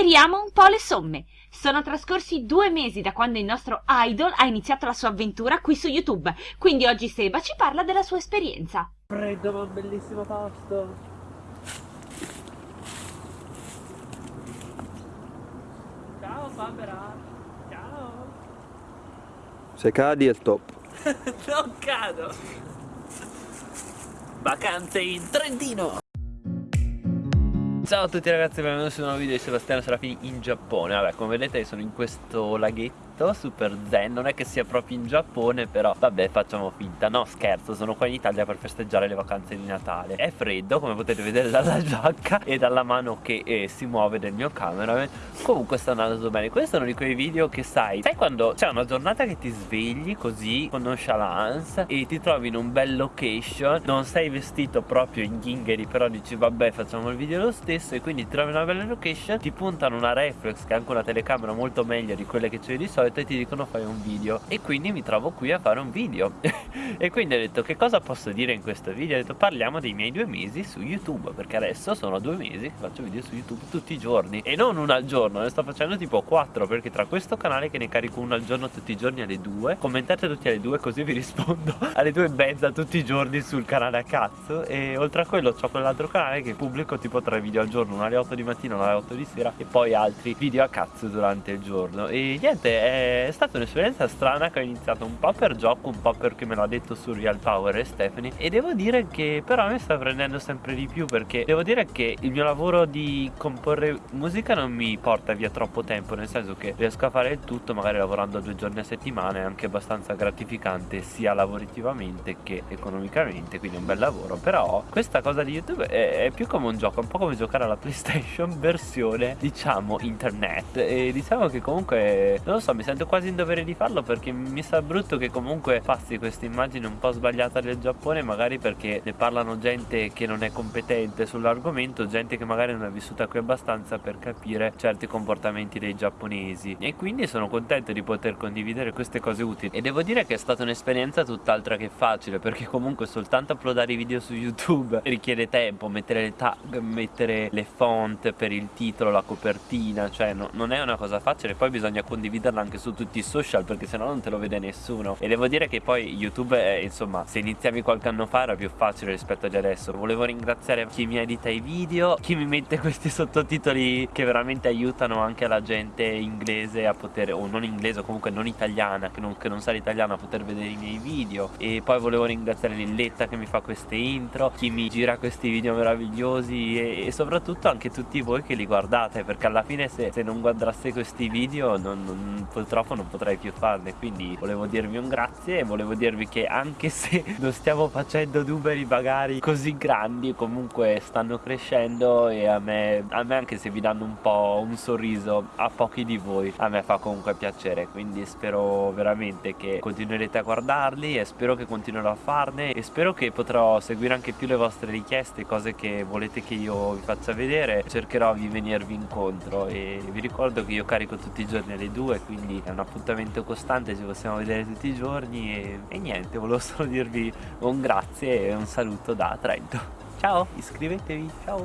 Tiriamo un po' le somme. Sono trascorsi due mesi da quando il nostro idol ha iniziato la sua avventura qui su YouTube, quindi oggi Seba ci parla della sua esperienza. Freddo ma bellissimo pasto. Ciao Barbara. Ciao. Se cadi è stop. non cado. Vacanze in Trentino. Ciao a tutti ragazzi, benvenuti su un nuovo video di Sebastiano Serafini in Giappone. Vabbè, come vedete sono in questo laghetto super zen Non è che sia proprio in Giappone, però vabbè facciamo finta. No, scherzo, sono qua in Italia per festeggiare le vacanze di Natale. È freddo, come potete vedere dalla giacca e dalla mano che eh, si muove del mio cameraman. Comunque sta andando bene. Questo è uno di quei video che sai Sai quando c'è una giornata che ti svegli così con nonchalance E ti trovi in un bel location Non sei vestito proprio in ghingheri Però dici vabbè facciamo il video lo stesso e quindi ti trovi una bella location ti puntano una reflex che è anche una telecamera molto meglio di quelle che c'è di solito e ti dicono fai un video. E quindi mi trovo qui a fare un video. E quindi ho detto che cosa posso dire in questo video? Ho detto parliamo dei miei due mesi su youtube perché adesso sono due mesi che faccio video su youtube tutti i giorni. E non uno al giorno ne sto facendo tipo quattro perché tra questo canale che ne carico uno al giorno tutti i giorni alle due commentate tutti alle due così vi rispondo alle due e mezza tutti i giorni sul canale a cazzo. E oltre a quello ho quell'altro canale che pubblico tipo tre video al giorno, una alle 8 di mattina, una alle 8 di sera e poi altri video a cazzo durante il giorno. E niente è stata un'esperienza strana che ho iniziato un po' per gioco, un po' perché me l'ha detto su Real Power e Stephanie. E devo dire che però mi sta prendendo sempre di più perché devo dire che il mio lavoro di comporre musica non mi porta via troppo tempo nel senso che riesco a fare il tutto magari lavorando due giorni a settimana è anche abbastanza gratificante sia lavorativamente che economicamente quindi è un bel lavoro. Però questa cosa di YouTube è, è più come un gioco un po' come giocare alla PlayStation versione diciamo internet. E diciamo che comunque non lo so mi sento quasi in dovere di farlo perché mi sa brutto che comunque passi questa immagine un po' sbagliata del Giappone magari perché ne parlano gente che non è competente sull'argomento gente che magari non è vissuta qui abbastanza per capire certi comportamenti dei giapponesi. E quindi sono contento di poter condividere queste cose utili. E devo dire che è stata un'esperienza tutt'altra che facile perché comunque soltanto uploadare i video su YouTube richiede tempo mettere le tag mettere le font per il titolo, la copertina Cioè no, non è una cosa facile Poi bisogna condividerla anche su tutti i social Perché sennò non te lo vede nessuno. E devo dire che poi YouTube è, insomma Se iniziavi qualche anno fa era più facile rispetto ad adesso. Volevo ringraziare chi mi edita i video Chi mi mette questi sottotitoli Che veramente aiutano anche la gente inglese a poter O non inglese o comunque non italiana Che non, che non sa l'italiano a poter vedere i miei video. E poi volevo ringraziare Lilletta che mi fa queste intro Chi mi gira questi video meravigliosi E, e soprattutto anche tutti voi che li guardate perché alla fine se, se non guardaste questi video non, non, purtroppo non potrei più farne quindi volevo dirvi un grazie e volevo dirvi che anche se non stiamo facendo numeri magari così grandi comunque stanno crescendo e a me, a me anche se vi danno un po' un sorriso a pochi di voi a me fa comunque piacere quindi spero veramente che continuerete a guardarli e spero che continuerò a farne e spero che potrò seguire anche più le vostre richieste cose che volete che io vi faccia vedere cercherò di venirvi incontro e vi ricordo che io carico tutti i giorni alle 2 quindi è un appuntamento costante ci possiamo vedere tutti i giorni e, e niente volevo solo dirvi un grazie e un saluto da Trento. Ciao iscrivetevi ciao